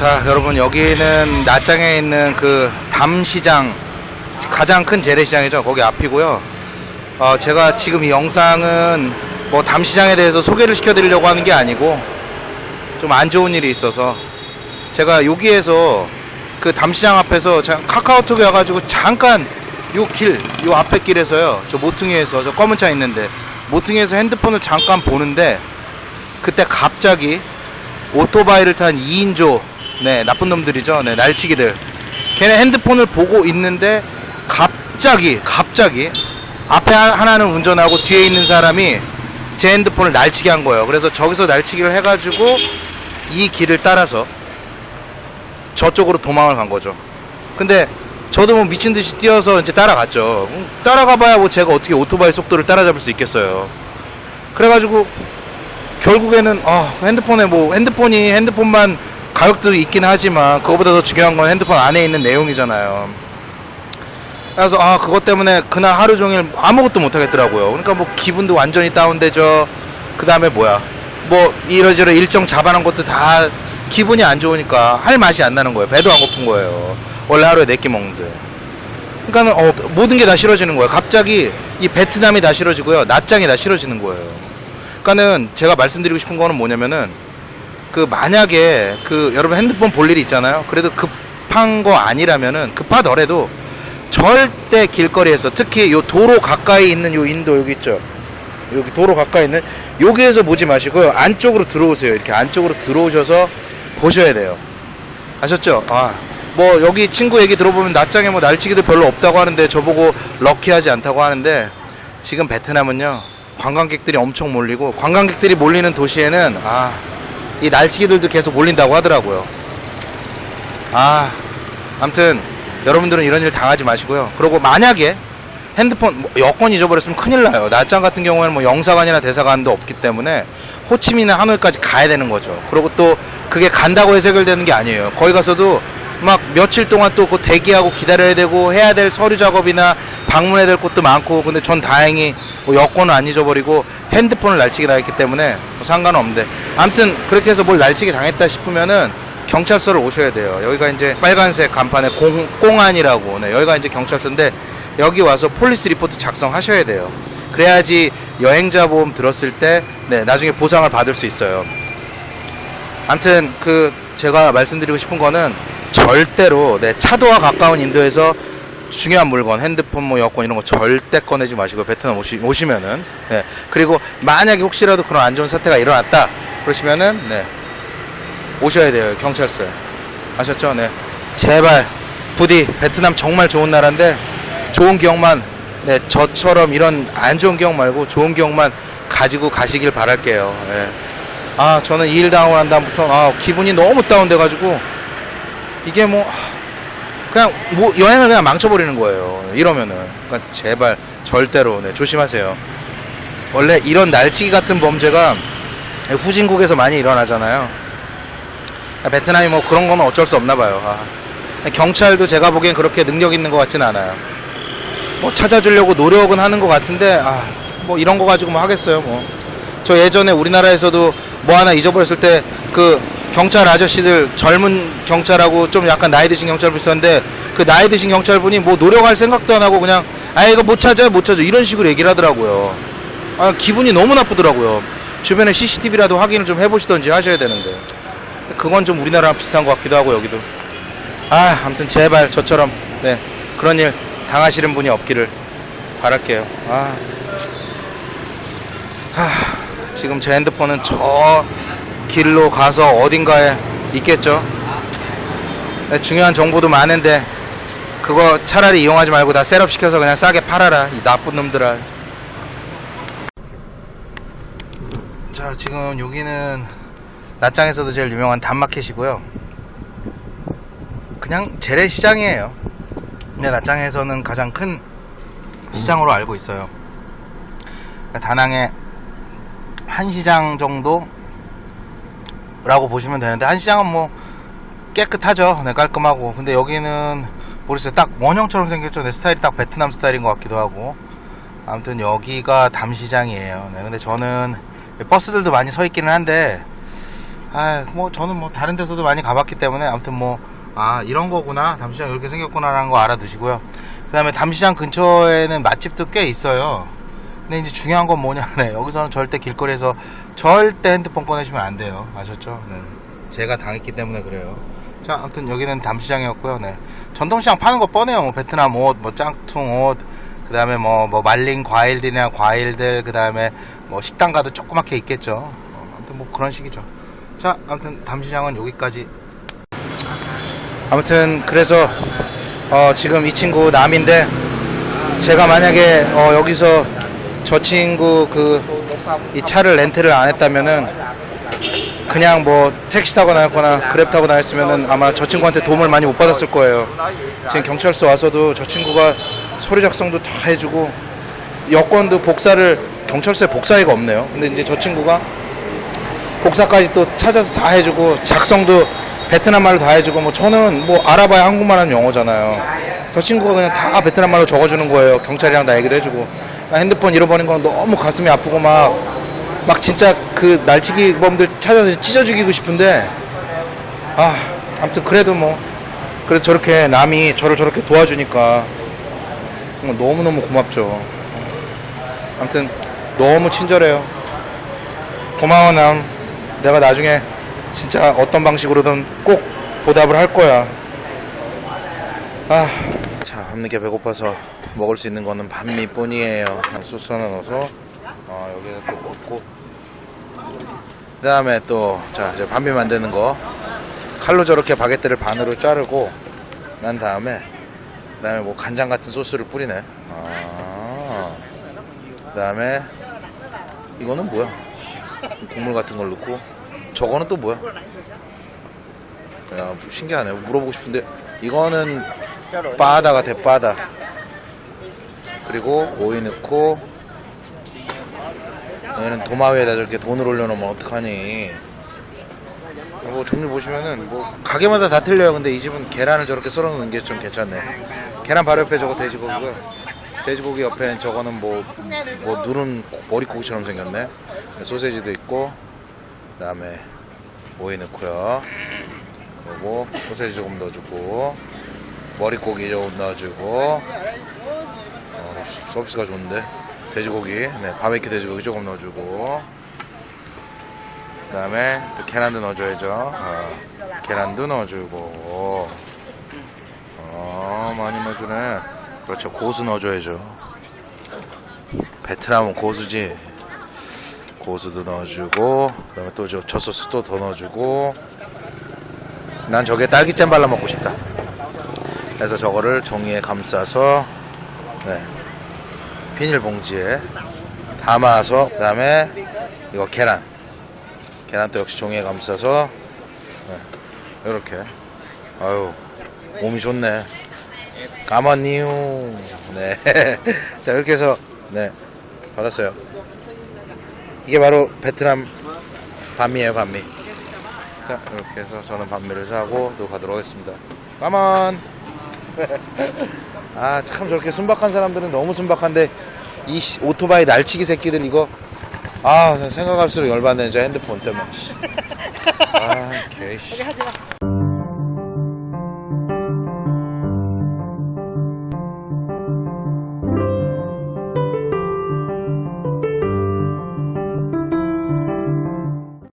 자 여러분 여기는 낮장에 있는 그 담시장 가장 큰 재래시장이죠. 거기 앞이고요. 어, 제가 지금 이 영상은 뭐 담시장에 대해서 소개를 시켜드리려고 하는 게 아니고 좀 안 좋은 일이 있어서 제가 여기에서 그 담시장 앞에서 자- 카카오톡에 와가지고 잠깐 요 길, 요 앞에 길에서요. 저 모퉁이에서 저 검은 차 있는데 모퉁이에서 핸드폰을 잠깐 보는데 그때 갑자기 오토바이를 탄 2인조 네 나쁜 놈들이죠. 네 날치기들. 걔네 핸드폰을 보고 있는데 갑자기 갑자기 앞에 하- 하나는 운전하고 뒤에 있는 사람이 제 핸드폰을 날치게 한 거예요. 그래서 저기서 날치기를 해가지고 이 길을 따라서 저쪽으로 도망을 간 거죠. 근데 저도 뭐 미친 듯이 뛰어서 이제 따라갔죠. 음, 따라가봐야 뭐 제가 어떻게 오토바이 속도를 따라잡을 수 있겠어요. 그래가지고 결국에는 어, 핸드폰에 뭐 핸드폰이 핸드폰만 가격도 있긴 하지만 그거보다 더 중요한 건 핸드폰 안에 있는 내용이잖아요. 그래서 아 그것 때문에 그날 하루 종일 아무것도 못 하겠더라고요. 그러니까 뭐 기분도 완전히 다운되죠. 그 다음에 뭐야 뭐 이러저러 일정 잡아놓은 것도 다 기분이 안 좋으니까 할 맛이 안 나는 거예요. 배도 안 고픈 거예요. 원래 하루에 네 끼 먹는데. 그러니까는 어, 모든 게 다 싫어지는 거예요. 갑자기 이 베트남이 다 싫어지고요. 낮장이 다 싫어지는 거예요. 그러니까는 제가 말씀드리고 싶은 거는 뭐냐면은 그 만약에 그 여러분 핸드폰 볼 일이 있잖아요. 그래도 급한 거 아니라면은 급하더라도 절대 길거리에서 특히 요 도로 가까이 있는 요 인도 여기 있죠. 여기 도로 가까이 있는 여기에서 보지 마시고요. 안쪽으로 들어오세요. 이렇게 안쪽으로 들어오셔서 보셔야 돼요. 아셨죠? 아, 뭐 여기 친구 얘기 들어보면 낮장에 뭐 날치기도 별로 없다고 하는데 저보고 럭키하지 않다고 하는데 지금 베트남은요 관광객들이 엄청 몰리고 관광객들이 몰리는 도시에는 아 이 날치기들도 계속 몰린다고 하더라고요. 아 아무튼 여러분들은 이런 일 당하지 마시고요. 그리고 만약에 핸드폰 뭐 여권 잊어버렸으면 큰일 나요. 낮장 같은 경우에는 뭐 영사관이나 대사관도 없기 때문에 호치민이나 하노이까지 가야 되는 거죠. 그리고 또 그게 간다고 해결되는 게 아니에요. 거기 가서도 막 며칠 동안 또 그 대기하고 기다려야 되고 해야 될 서류 작업이나 방문해야 될 것도 많고 근데 전 다행히 뭐 여권을 안 잊어버리고 핸드폰을 날치기 당했기 때문에 뭐 상관없는데 아무튼 그렇게 해서 뭘 날치기 당했다 싶으면은 경찰서를 오셔야 돼요. 여기가 이제 빨간색 간판에 공, 공안이라고 네, 여기가 이제 경찰서인데 여기 와서 police report 작성하셔야 돼요. 그래야지 여행자 보험 들었을 때 네, 나중에 보상을 받을 수 있어요. 아무튼 그 제가 말씀드리고 싶은 거는 절대로 네, 차도와 가까운 인도에서 중요한 물건, 핸드폰, 뭐 여권 이런 거 절대 꺼내지 마시고 베트남 오시, 오시면은 네. 그리고 만약에 혹시라도 그런 안 좋은 사태가 일어났다 그러시면은 네. 오셔야 돼요 경찰서에 아셨죠? 네. 제발 부디 베트남 정말 좋은 나라인데 좋은 기억만 네 저처럼 이런 안 좋은 기억 말고 좋은 기억만 가지고 가시길 바랄게요. 네. 아 저는 이 일 당하고 난 다음부터 아 기분이 너무 다운돼 가지고 이게 뭐 그냥 뭐 여행을 그냥 망쳐버리는 거예요. 이러면은 그러니까 제발 절대로 네, 조심하세요. 원래 이런 날치기 같은 범죄가 후진국에서 많이 일어나잖아요. 베트남이 뭐 그런 거는 어쩔 수 없나 봐요. 아, 경찰도 제가 보기엔 그렇게 능력 있는 것 같진 않아요. 뭐 찾아주려고 노력은 하는 것 같은데 아, 뭐 이런 거 가지고 뭐 하겠어요. 뭐 저 예전에 우리나라에서도 뭐 하나 잊어버렸을 때 그 경찰 아저씨들 젊은 경찰하고 좀 약간 나이 드신 경찰분 있었는데 그 나이 드신 경찰분이 뭐 노력할 생각도 안 하고 그냥 아 이거 못 찾아요 못 찾아 이런 식으로 얘기를 하더라고요. 아 기분이 너무 나쁘더라고요. 주변에 CCTV라도 확인을 좀 해보시던지 하셔야 되는데. 그건 좀 우리나라랑 비슷한 것 같기도 하고 여기도. 아 아무튼 제발 저처럼 네 그런 일 당하시는 분이 없기를 바랄게요. 아. 하, 지금 제 핸드폰은 저 길로 가서 어딘가에 있겠죠? 네, 중요한 정보도 많은데 그거 차라리 이용하지 말고 다 셋업 시켜서 그냥 싸게 팔아라 이 나쁜 놈들아 자 지금 여기는 낮장에서도 제일 유명한 단마켓이고요. 그냥 재래시장이에요. 근데 낮장에서는 가장 큰 시장으로 알고 있어요. 그러니까 다낭의 한 시장 정도 라고 보시면 되는데 한 시장은 뭐 깨끗하죠. 네, 깔끔하고. 근데 여기는 모르겠어요. 딱 원형처럼 생겼죠. 내 스타일이 딱 베트남 스타일인 것 같기도 하고. 아무튼 여기가 담시장이에요. 네, 근데 저는 버스들도 많이 서 있기는 한데 아, 뭐 저는 뭐 다른 데서도 많이 가봤기 때문에 아무튼 뭐 아 이런 거구나 담시장 이렇게 생겼구나라는 거 알아두시고요. 그 다음에 담시장 근처에는 맛집도 꽤 있어요. 근데 이제 중요한 건 뭐냐면 여기서는 절대 길거리에서 절대 핸드폰 꺼내시면 안 돼요. 아셨죠? 네. 제가 당했기 때문에 그래요. 자, 아무튼 여기는 담시장이었고요. 네. 전통시장 파는 거 뻔해요. 뭐 베트남 옷, 뭐 짱퉁 옷, 그 다음에 뭐, 뭐 말린 과일들이나 과일들, 그 다음에 뭐 식당 가도 조그맣게 있겠죠. 어, 아무튼 뭐 그런 식이죠. 자, 아무튼 담시장은 여기까지. 아무튼 그래서 어, 지금 이 친구 남인데 제가 만약에 어, 여기서 저 친구 그 이 차를 렌트를 안 했다면은 그냥 뭐 택시 타고 나왔거나 그랩 타고 나왔으면은 아마 저 친구한테 도움을 많이 못 받았을 거예요. 지금 경찰서 와서도 저 친구가 서류 작성도 다 해주고 여권도 복사를 경찰서에 복사기가 없네요. 근데 이제 저 친구가 복사까지 또 찾아서 다 해주고 작성도 베트남 말로 다 해주고 뭐 저는 뭐 알아봐야 한국말하는 영어잖아요. 저 친구가 그냥 다 베트남 말로 적어주는 거예요. 경찰이랑 다 얘기도 해주고 나 핸드폰 잃어버린 건 너무 가슴이 아프고 막 막 진짜 그 날치기 범들 찾아서 찢어 죽이고 싶은데 아 아무튼 그래도 뭐 그래도 저렇게 남이 저를 저렇게 도와주니까 정말 너무너무 고맙죠. 아무튼 너무 친절해요. 고마워 남. 내가 나중에 진짜 어떤 방식으로든 꼭 보답을 할 거야. 아, 자 밤늦게 배고파서 먹을 수 있는 거는 반미뿐이에요. 소스 하나 넣어서 어, 여기서 또 꽂고 그 다음에 또 자 이제 반미 만드는 거 칼로 저렇게 바게트를 반으로 자르고 난 다음에 그 다음에 뭐 간장 같은 소스를 뿌리네. 아, 그 다음에 이거는 뭐야? 국물 같은 걸 넣고 저거는 또 뭐야? 야 신기하네 물어보고 싶은데 이거는 빠다 같아 빠다 그리고 오이 넣고 얘는 도마 위에다 저렇게 돈을 올려놓으면 어떡하니 뭐 종류 보시면은 뭐 가게마다 다 틀려요. 근데 이 집은 계란을 저렇게 썰어 놓는 게 좀 괜찮네 계란 바로 옆에 저거 돼지고기고요. 돼지고기 옆에 저거는 뭐, 뭐 누른 머리고기처럼 생겼네. 소세지도 있고 그 다음에 오이 넣고요. 그리고 소세지 조금 넣어주고 머리고기 조금 넣어주고. 어, 서비스가 좋은데. 돼지고기. 네 바베큐 돼지고기 조금 넣어주고 그 다음에 또 계란도 넣어줘야죠. 어, 계란도 넣어주고. 어 많이 넣어주네. 그렇죠. 고수 넣어줘야죠. 베트남은 고수지. 고수도 넣어주고 그 다음에 또 저 소스 또 더 넣어주고. 난 저게 딸기잼 발라 먹고 싶다. 그래서 저거를 종이에 감싸서 네, 비닐봉지에 담아서 그 다음에 이거 계란 계란도 역시 종이에 감싸서 네, 이렇게. 아유 몸이 좋네. 까마니우. 네자 이렇게 해서 네 받았어요. 이게 바로 베트남 반미예요 반미. 자 이렇게 해서 저는 반미를 사고 또 가도록 하겠습니다. 까만! 아 참 저렇게 순박한 사람들은 너무 순박한데 이 씨, 오토바이 날치기 새끼들 이거 아 생각할수록 열받네 저 핸드폰 때문에 씨. 아 개씨 마.